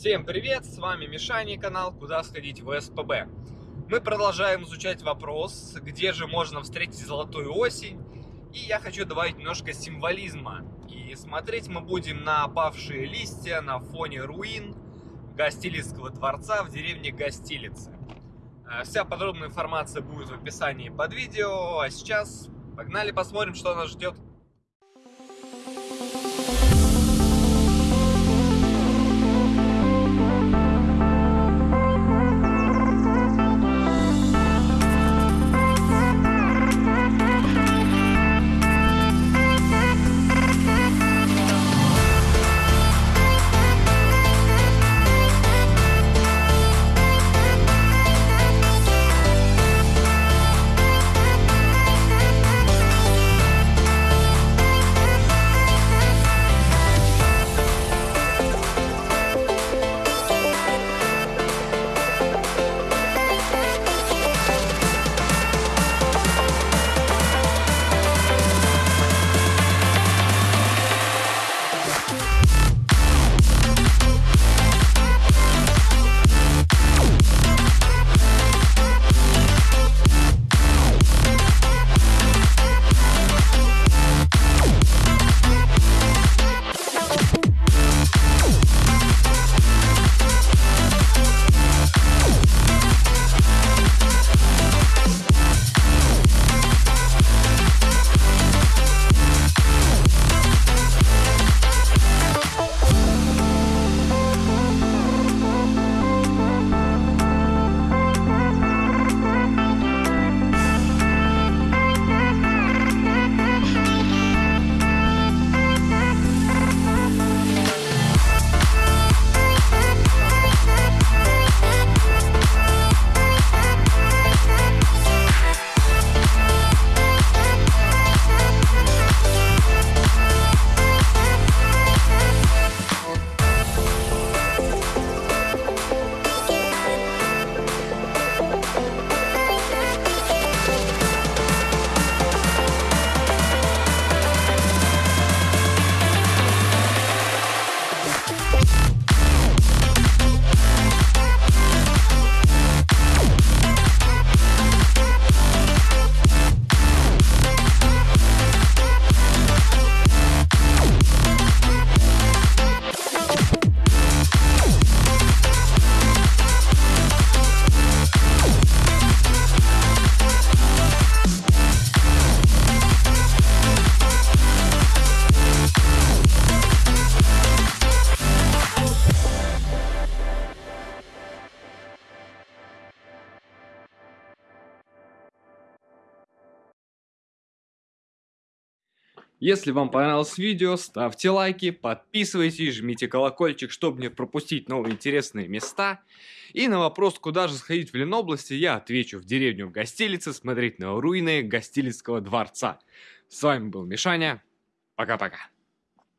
Всем привет, с вами Мишани, канал «Куда сходить в СПБ». Мы продолжаем изучать вопрос, где же можно встретить золотую осень. И я хочу добавить немножко символизма. И смотреть мы будем на опавшие листья на фоне руин Гостилицкого дворца в деревне Гостилицы. Э, вся подробная информация будет в описании под видео, а сейчас погнали посмотрим, что нас ждет. Если вам понравилось видео, ставьте лайки, подписывайтесь, жмите колокольчик, чтобы не пропустить новые интересные места. И на вопрос, куда же сходить в Ленобласти, я отвечу в деревню в Гостилице смотреть на руины Гостилицкого дворца. С вами был Мишаня. Пока-пока.